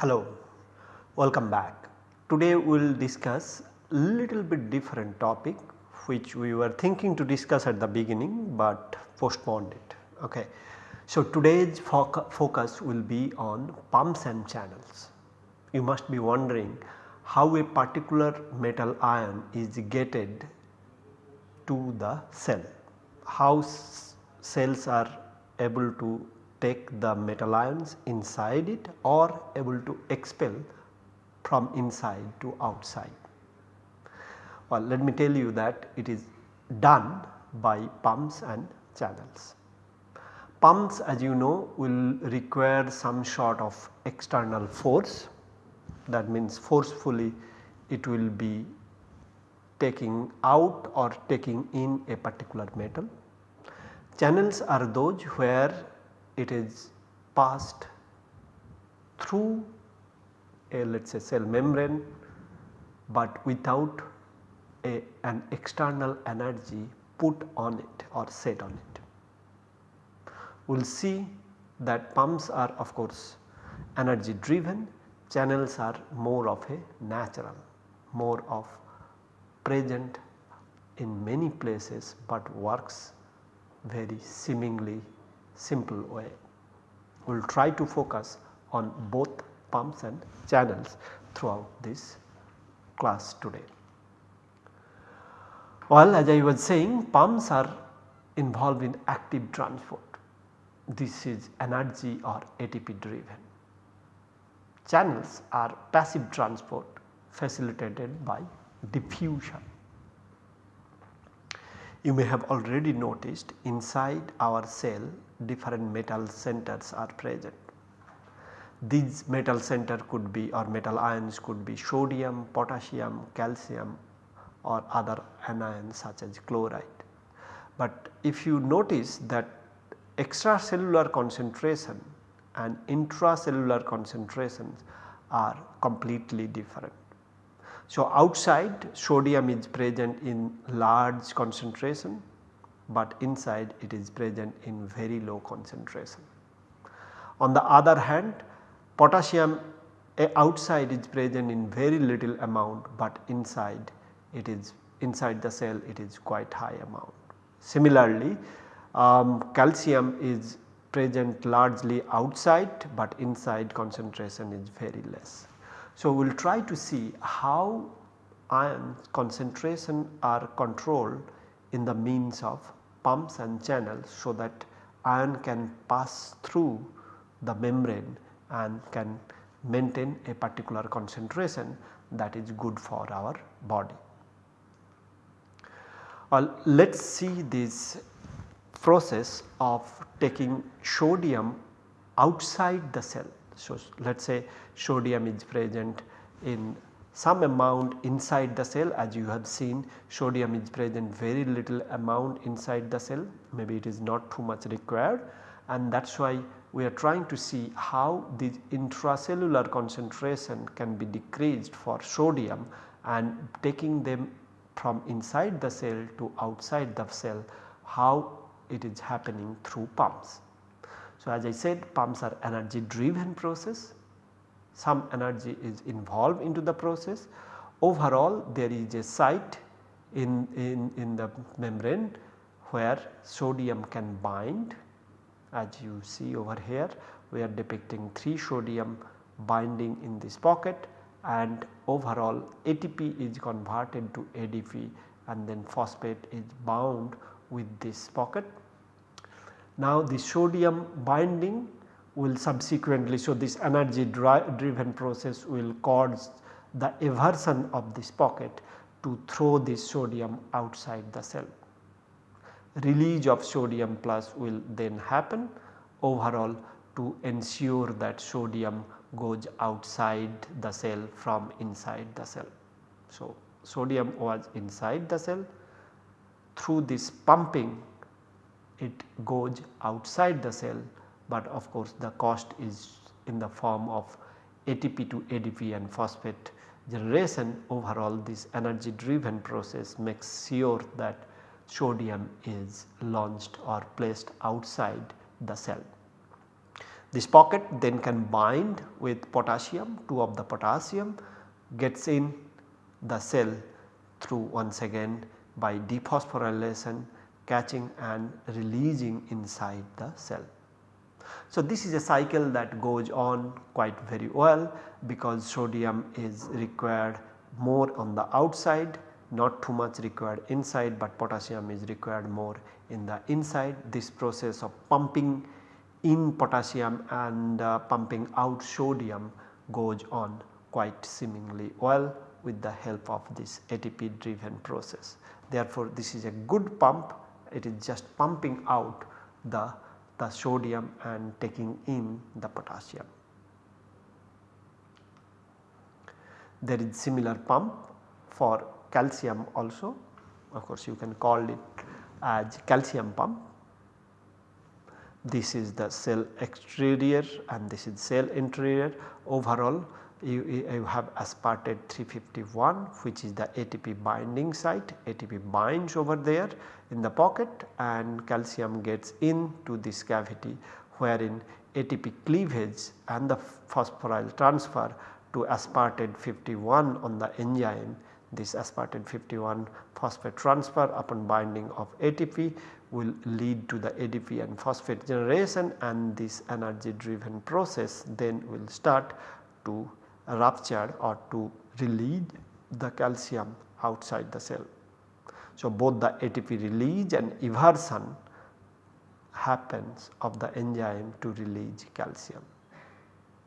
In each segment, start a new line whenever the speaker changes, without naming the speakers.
Hello, welcome back. Today we will discuss a little bit different topic which we were thinking to discuss at the beginning, but postponed it. Okay. So, today's foc focus will be on pumps and channels. You must be wondering how a particular metal ion is gated to the cell, how cells are able to take the metal ions inside it or able to expel from inside to outside. Well, let me tell you that it is done by pumps and channels. Pumps as you know will require some sort of external force that means forcefully it will be taking out or taking in a particular metal. Channels are those where it is passed through a let us say cell membrane, but without a, an external energy put on it or set on it. We will see that pumps are of course energy driven, channels are more of a natural, more of present in many places, but works very seemingly simple way. We will try to focus on both pumps and channels throughout this class today. Well as I was saying pumps are involved in active transport. This is energy or ATP driven. Channels are passive transport facilitated by diffusion. You may have already noticed inside our cell different metal centers are present. These metal center could be or metal ions could be sodium, potassium, calcium or other anions such as chloride. But if you notice that extracellular concentration and intracellular concentrations are completely different. So, outside sodium is present in large concentration, but inside it is present in very low concentration. On the other hand potassium outside is present in very little amount, but inside it is inside the cell it is quite high amount. Similarly, um, calcium is present largely outside, but inside concentration is very less. So, we will try to see how ion concentration are controlled in the means of pumps and channels so that ion can pass through the membrane and can maintain a particular concentration that is good for our body. Well, let us see this process of taking sodium outside the cell. So, let us say sodium is present in some amount inside the cell. As you have seen sodium is present very little amount inside the cell. Maybe it is not too much required. And that is why we are trying to see how the intracellular concentration can be decreased for sodium and taking them from inside the cell to outside the cell how it is happening through pumps. So, as I said pumps are energy driven process. Some energy is involved into the process. Overall there is a site in, in, in the membrane where sodium can bind as you see over here. We are depicting 3 sodium binding in this pocket and overall ATP is converted to ADP and then phosphate is bound with this pocket. Now the sodium binding will subsequently so this energy driven process will cause the eversion of this pocket to throw this sodium outside the cell. Release of sodium plus will then happen overall to ensure that sodium goes outside the cell from inside the cell. So, sodium was inside the cell through this pumping it goes outside the cell, but of course the cost is in the form of ATP to ADP and phosphate generation overall this energy driven process makes sure that sodium is launched or placed outside the cell. This pocket then can bind with potassium, 2 of the potassium gets in the cell through once again by dephosphorylation catching and releasing inside the cell. So, this is a cycle that goes on quite very well because sodium is required more on the outside not too much required inside but potassium is required more in the inside. This process of pumping in potassium and uh, pumping out sodium goes on quite seemingly well with the help of this ATP driven process. Therefore, this is a good pump it is just pumping out the, the sodium and taking in the potassium. There is similar pump for calcium also of course you can call it as calcium pump. This is the cell exterior and this is cell interior overall you, you have aspartate 351 which is the ATP binding site. ATP binds over there in the pocket and calcium gets into this cavity wherein ATP cleavage and the phosphoryl transfer to aspartate 51 on the enzyme. This aspartate 51 phosphate transfer upon binding of ATP will lead to the ADP and phosphate generation and this energy driven process then will start to rupture or to release the calcium outside the cell. So, both the ATP release and eversion happens of the enzyme to release calcium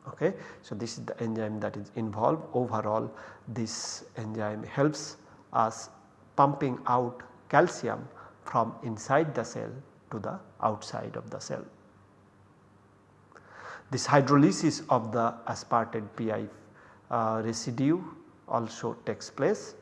okay. So, this is the enzyme that is involved overall this enzyme helps us pumping out calcium from inside the cell to the outside of the cell. This hydrolysis of the aspartate PI uh, residue also takes place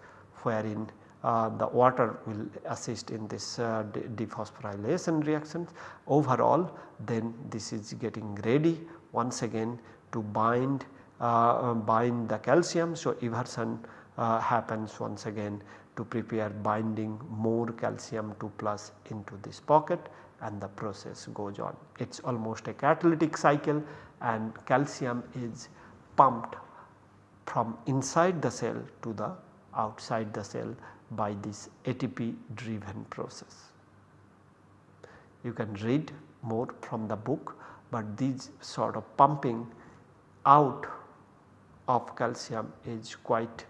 wherein uh, the water will assist in this uh, dephosphorylation reactions. Overall then this is getting ready once again to bind uh, bind the calcium. So, eversion uh, happens once again to prepare binding more calcium 2 plus into this pocket and the process goes on. It is almost a catalytic cycle and calcium is pumped from inside the cell to the outside the cell by this ATP driven process. You can read more from the book, but these sort of pumping out of calcium is quite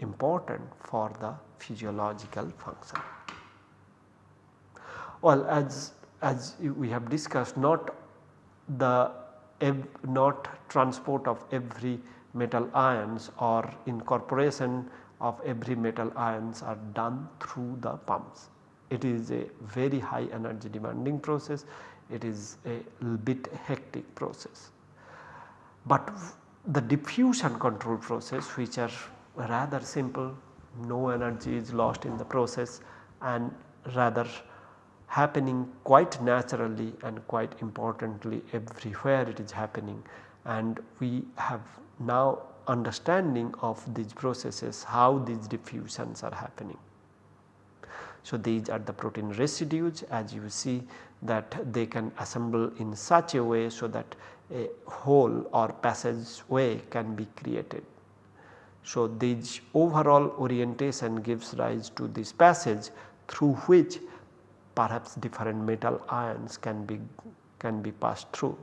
important for the physiological function. Well as, as we have discussed not the not transport of every metal ions or incorporation of every metal ions are done through the pumps. It is a very high energy demanding process, it is a bit hectic process. But the diffusion control process which are rather simple, no energy is lost in the process and rather happening quite naturally and quite importantly everywhere it is happening and we have now understanding of these processes how these diffusions are happening. So, these are the protein residues as you see that they can assemble in such a way so that a hole or passageway can be created. So, this overall orientation gives rise to this passage through which perhaps different metal ions can be can be passed through.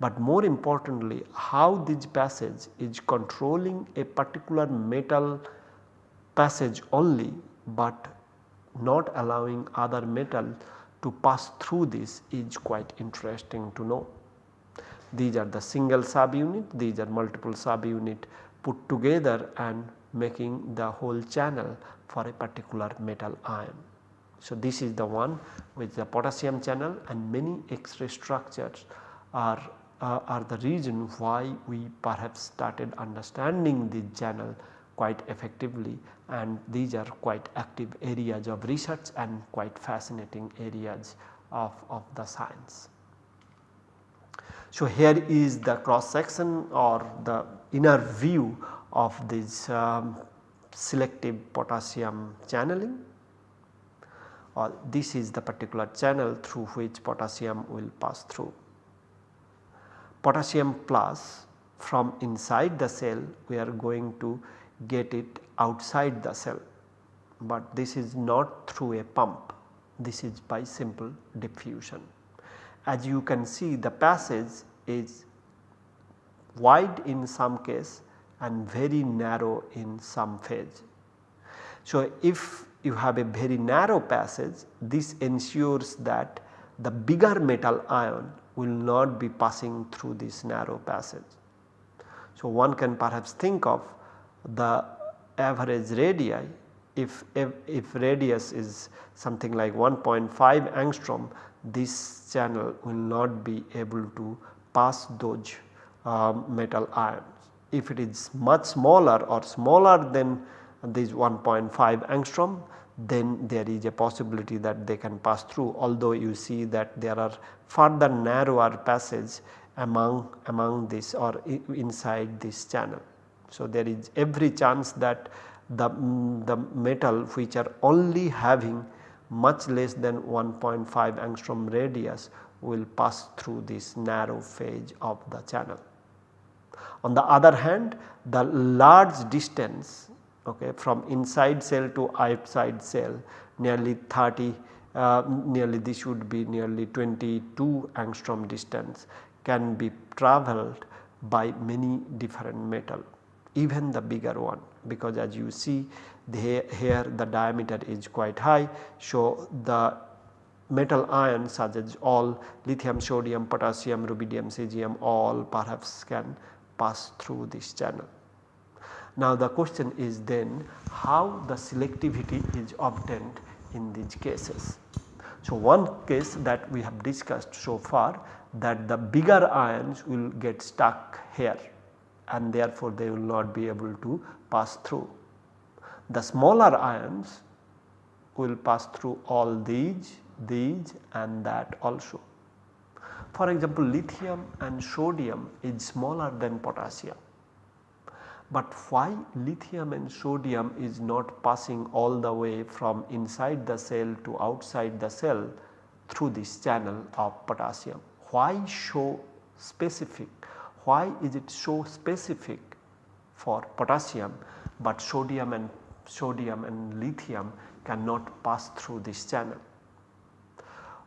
But more importantly how this passage is controlling a particular metal passage only, but not allowing other metal to pass through this is quite interesting to know. These are the single subunit, these are multiple subunit put together and making the whole channel for a particular metal ion. So, this is the one with the potassium channel and many X-ray structures are, uh, are the reason why we perhaps started understanding the channel quite effectively and these are quite active areas of research and quite fascinating areas of, of the science. So, here is the cross section or the inner view of this um, selective potassium channeling or this is the particular channel through which potassium will pass through. Potassium plus from inside the cell we are going to get it outside the cell, but this is not through a pump this is by simple diffusion. As you can see the passage is wide in some case and very narrow in some phase. So, if you have a very narrow passage this ensures that the bigger metal ion will not be passing through this narrow passage. So, one can perhaps think of the average radii if, if, if radius is something like 1.5 angstrom this channel will not be able to pass those uh, metal ions. If it is much smaller or smaller than this 1.5 angstrom then there is a possibility that they can pass through although you see that there are further narrower passage among among this or inside this channel. So, there is every chance that the, the metal which are only having much less than 1.5 angstrom radius will pass through this narrow phase of the channel. On the other hand the large distance okay, from inside cell to outside cell nearly 30 uh, nearly this would be nearly 22 angstrom distance can be travelled by many different metal even the bigger one because as you see the, here the diameter is quite high. So, the metal ions such as all lithium, sodium, potassium, rubidium, cesium all perhaps can pass through this channel. Now the question is then how the selectivity is obtained in these cases. So one case that we have discussed so far that the bigger ions will get stuck here and therefore they will not be able to pass through. The smaller ions will pass through all these, these and that also. For example, lithium and sodium is smaller than potassium. But why lithium and sodium is not passing all the way from inside the cell to outside the cell through this channel of potassium? Why so specific why is it so specific for potassium but sodium and sodium and lithium cannot pass through this channel.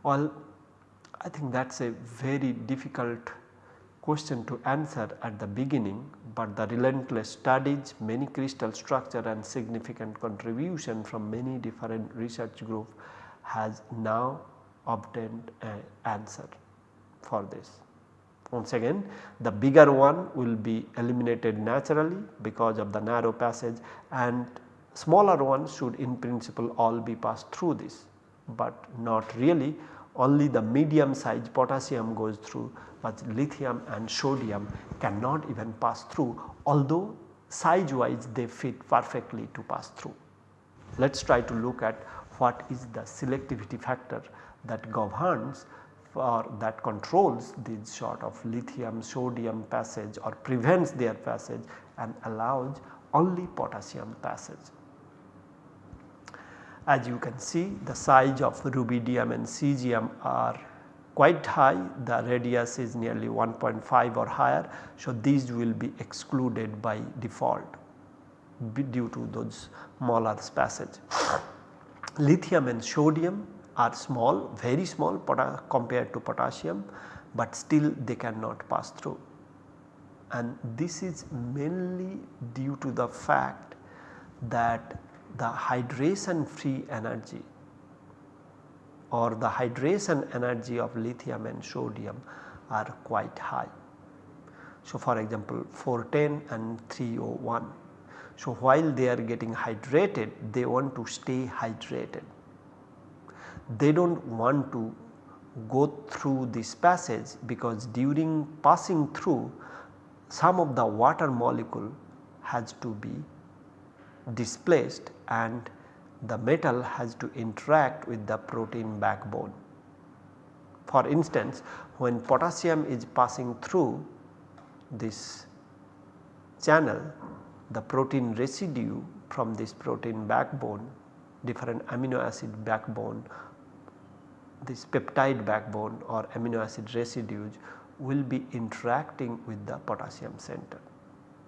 Well I think that is a very difficult question to answer at the beginning, but the relentless studies many crystal structure and significant contribution from many different research group has now obtained an answer for this. Once again the bigger one will be eliminated naturally because of the narrow passage and smaller ones should in principle all be passed through this, but not really only the medium size potassium goes through but lithium and sodium cannot even pass through although size wise they fit perfectly to pass through. Let us try to look at what is the selectivity factor that governs or that controls this sort of lithium sodium passage or prevents their passage and allows only potassium passage. As you can see the size of rubidium and cesium are quite high the radius is nearly 1.5 or higher. So, these will be excluded by default due to those molar passage. Lithium and sodium are small very small compared to potassium, but still they cannot pass through and this is mainly due to the fact that the hydration free energy or the hydration energy of lithium and sodium are quite high. So, for example 410 and 301. So, while they are getting hydrated they want to stay hydrated they do not want to go through this passage because during passing through some of the water molecule has to be displaced and the metal has to interact with the protein backbone. For instance, when potassium is passing through this channel, the protein residue from this protein backbone, different amino acid backbone this peptide backbone or amino acid residues will be interacting with the potassium center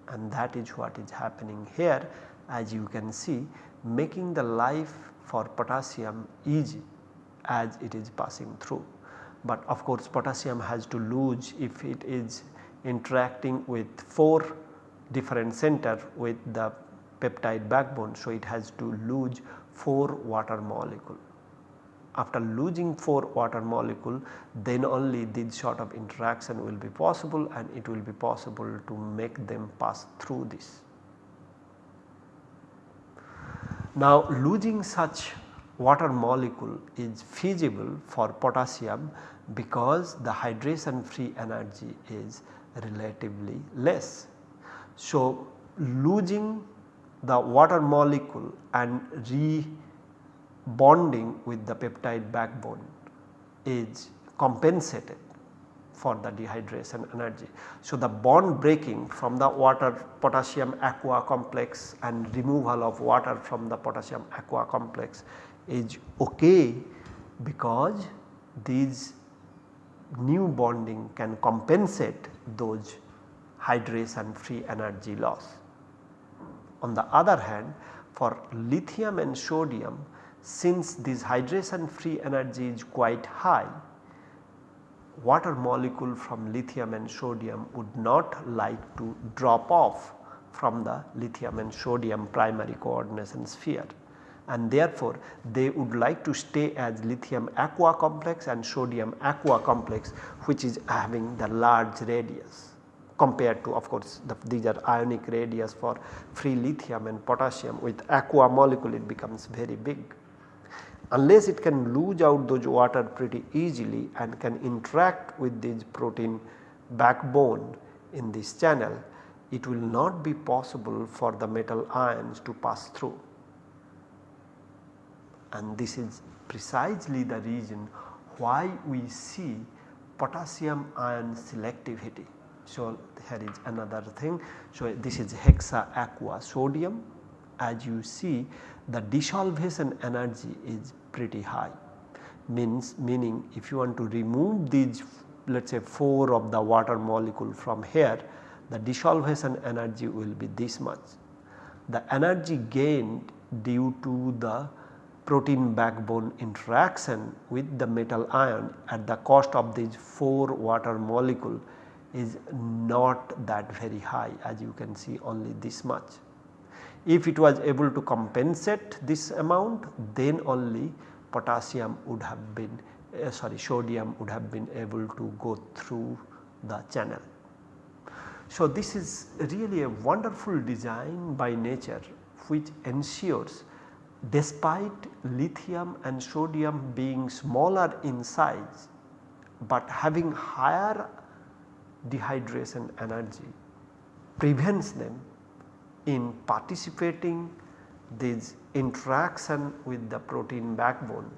and that is what is happening here as you can see making the life for potassium easy as it is passing through. But of course potassium has to lose if it is interacting with 4 different center with the peptide backbone. So, it has to lose 4 water molecule. After losing 4 water molecule then only this sort of interaction will be possible and it will be possible to make them pass through this. Now losing such water molecule is feasible for potassium because the hydration free energy is relatively less. So losing the water molecule and rebonding with the peptide backbone is compensated for the dehydration energy. So, the bond breaking from the water potassium aqua complex and removal of water from the potassium aqua complex is ok because these new bonding can compensate those hydration free energy loss. On the other hand for lithium and sodium since this hydration free energy is quite high water molecule from lithium and sodium would not like to drop off from the lithium and sodium primary coordination sphere. And therefore they would like to stay as lithium aqua complex and sodium aqua complex which is having the large radius compared to of course the, these are ionic radius for free lithium and potassium. With aqua molecule it becomes very big unless it can lose out those water pretty easily and can interact with this protein backbone in this channel, it will not be possible for the metal ions to pass through. And this is precisely the reason why we see potassium ion selectivity. So, here is another thing. So, this is hexa aqua sodium as you see the dissolution energy is pretty high means meaning if you want to remove these let us say 4 of the water molecule from here the dissolution energy will be this much. The energy gained due to the protein backbone interaction with the metal ion at the cost of these 4 water molecule is not that very high as you can see only this much. If it was able to compensate this amount then only potassium would have been uh, sorry sodium would have been able to go through the channel. So, this is really a wonderful design by nature which ensures despite lithium and sodium being smaller in size, but having higher dehydration energy prevents them in participating this interaction with the protein backbone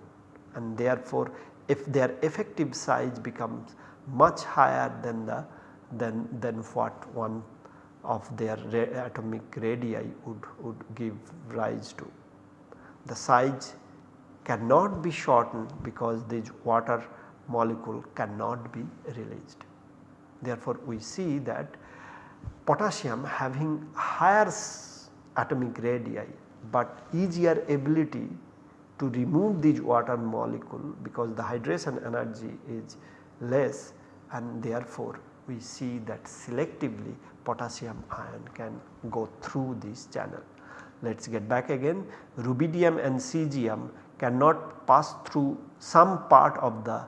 and therefore if their effective size becomes much higher than the than, than what one of their atomic radii would, would give rise to. The size cannot be shortened because this water molecule cannot be released. Therefore, we see that potassium having higher atomic radii but easier ability to remove these water molecule because the hydration energy is less and therefore we see that selectively potassium ion can go through this channel. Let us get back again rubidium and cesium cannot pass through some part of the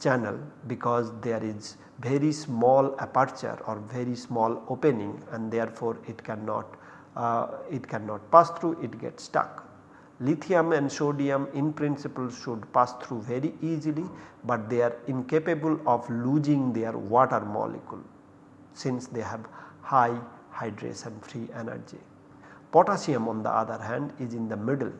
channel because there is very small aperture or very small opening and therefore it cannot uh, it cannot pass through it gets stuck. Lithium and sodium in principle should pass through very easily, but they are incapable of losing their water molecule since they have high hydration free energy. Potassium on the other hand is in the middle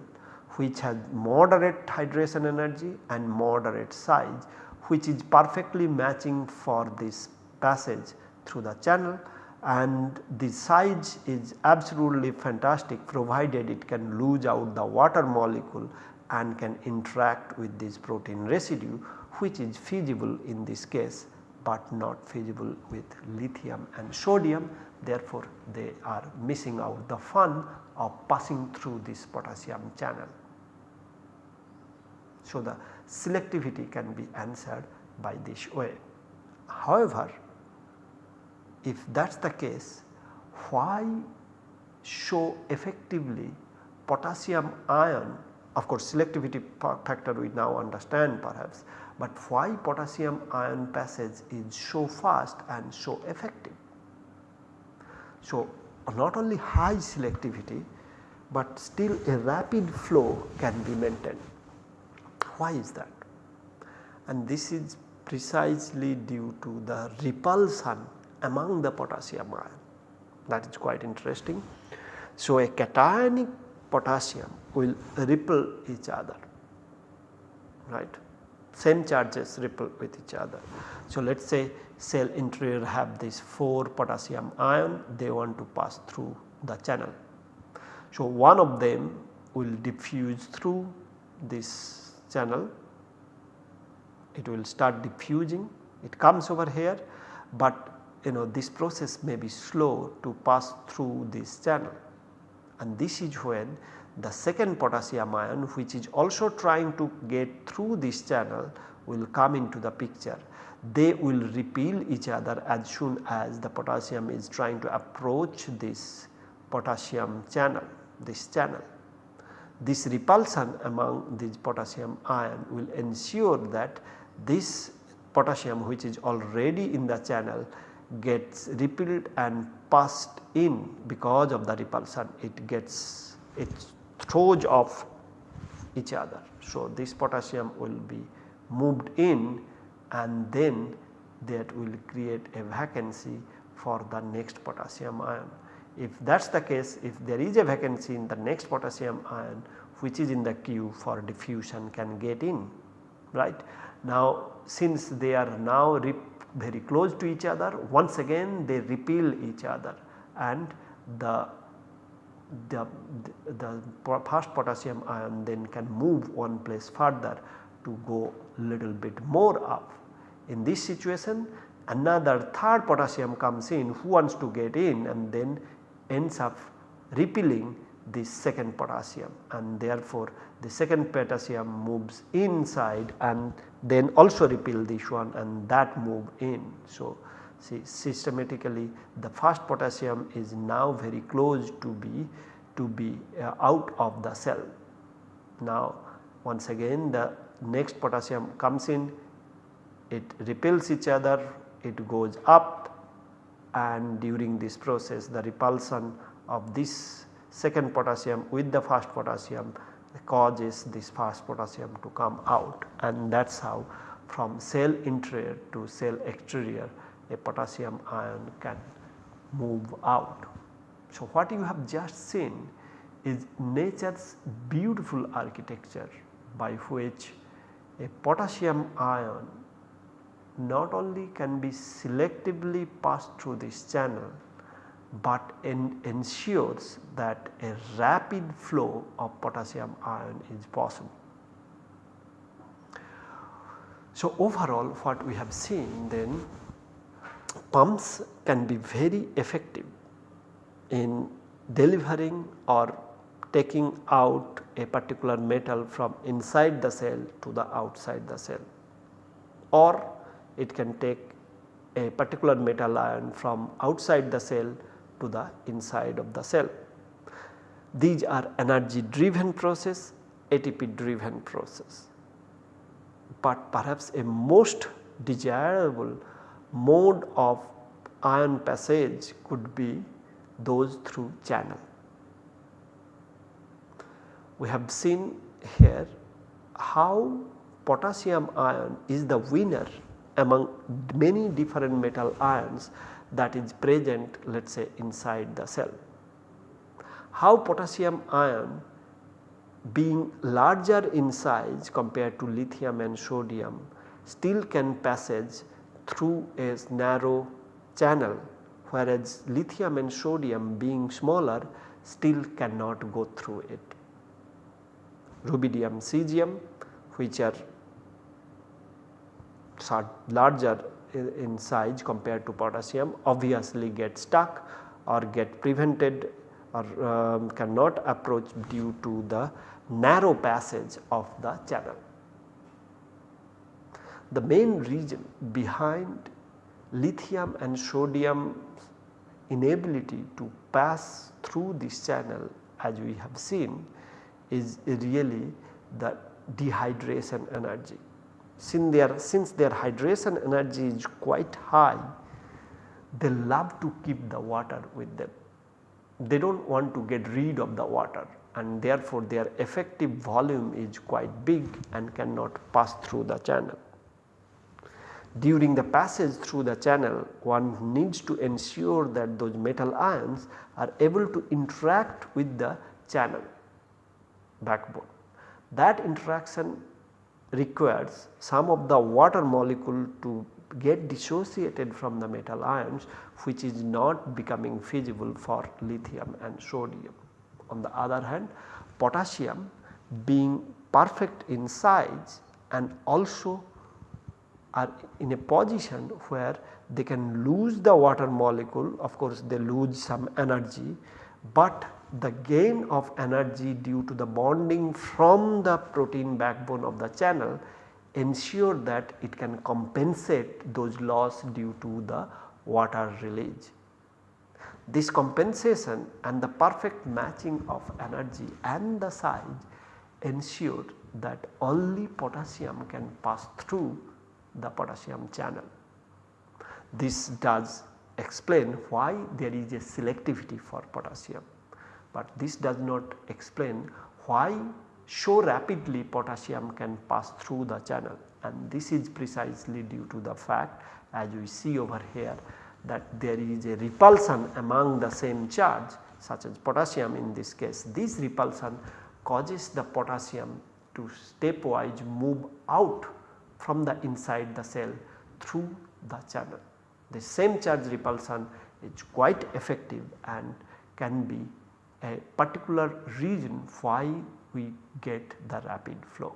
which has moderate hydration energy and moderate size which is perfectly matching for this passage through the channel and the size is absolutely fantastic provided it can lose out the water molecule and can interact with this protein residue which is feasible in this case but not feasible with lithium and sodium therefore they are missing out the fun of passing through this potassium channel. So, the selectivity can be answered by this way. However, if that is the case why show effectively potassium ion of course selectivity factor we now understand perhaps, but why potassium ion passage is so fast and so effective. So, not only high selectivity, but still a rapid flow can be maintained. Why is that? And this is precisely due to the repulsion among the potassium ion that is quite interesting. So, a cationic potassium will repel each other right same charges repel with each other. So, let us say cell interior have this 4 potassium ion they want to pass through the channel. So, one of them will diffuse through this channel it will start diffusing it comes over here but you know this process may be slow to pass through this channel and this is when the second potassium ion which is also trying to get through this channel will come into the picture. They will repel each other as soon as the potassium is trying to approach this potassium channel, this channel. This repulsion among these potassium ion will ensure that this potassium which is already in the channel gets repelled and passed in because of the repulsion it gets it throws off each other. So, this potassium will be moved in and then that will create a vacancy for the next potassium ion. If that is the case if there is a vacancy in the next potassium ion which is in the queue for diffusion can get in right. Now since they are now very close to each other once again they repel each other and the the, the, fast potassium ion then can move one place further to go little bit more up. In this situation another third potassium comes in who wants to get in and then ends up repelling the second potassium and therefore the second potassium moves inside and then also repel this one and that move in. So, see systematically the first potassium is now very close to be to be uh, out of the cell. Now once again the next potassium comes in it repels each other it goes up and during this process the repulsion of this second potassium with the first potassium causes this first potassium to come out and that is how from cell interior to cell exterior a potassium ion can move out. So, what you have just seen is nature's beautiful architecture by which a potassium ion not only can be selectively passed through this channel, but en ensures that a rapid flow of potassium ion is possible. So, overall what we have seen then pumps can be very effective in delivering or taking out a particular metal from inside the cell to the outside the cell or it can take a particular metal ion from outside the cell to the inside of the cell. These are energy driven process, ATP driven process, but perhaps a most desirable mode of ion passage could be those through channel. We have seen here how potassium ion is the winner among many different metal ions that is present let us say inside the cell. How potassium ion being larger in size compared to lithium and sodium still can passage through a narrow channel whereas lithium and sodium being smaller still cannot go through it. Rubidium cesium which are larger in, size compared to potassium obviously get stuck or get prevented or um, cannot approach due to the narrow passage of the channel. The main reason behind lithium and sodium inability to pass through this channel as we have seen is really the dehydration energy. Since their, since their hydration energy is quite high, they love to keep the water with them. They do not want to get rid of the water and therefore their effective volume is quite big and cannot pass through the channel. During the passage through the channel one needs to ensure that those metal ions are able to interact with the channel backbone. That interaction requires some of the water molecule to get dissociated from the metal ions which is not becoming feasible for lithium and sodium. On the other hand potassium being perfect in size and also are in a position where they can lose the water molecule of course they lose some energy, but the gain of energy due to the bonding from the protein backbone of the channel ensure that it can compensate those loss due to the water release. This compensation and the perfect matching of energy and the size ensure that only potassium can pass through the potassium channel. This does explain why there is a selectivity for potassium, but this does not explain why so rapidly potassium can pass through the channel and this is precisely due to the fact as we see over here that there is a repulsion among the same charge such as potassium in this case. This repulsion causes the potassium to stepwise move out from the inside the cell through the channel. The same charge repulsion is quite effective and can be a particular reason why we get the rapid flow.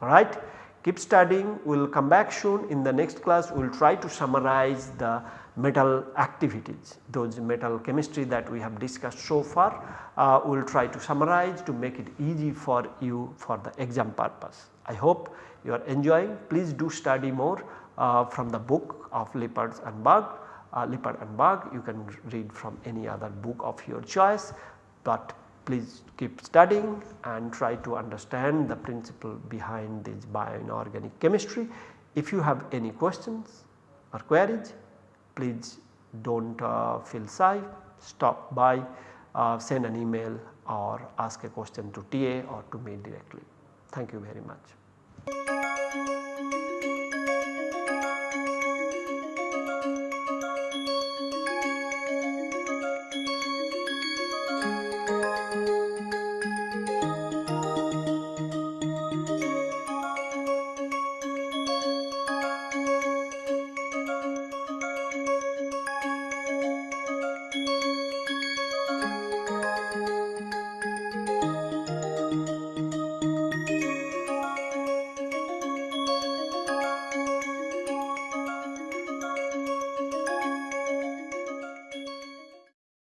Alright, keep studying, we will come back soon. In the next class we will try to summarize the metal activities, those metal chemistry that we have discussed so far, uh, we will try to summarize to make it easy for you for the exam purpose. I hope you are enjoying, please do study more uh, from the book of Lippard and Berg, uh, Lippard and Berg you can read from any other book of your choice, but please keep studying and try to understand the principle behind this bioinorganic chemistry. If you have any questions or queries please do not uh, feel shy stop by uh, send an email or ask a question to TA or to me directly. Thank you very much.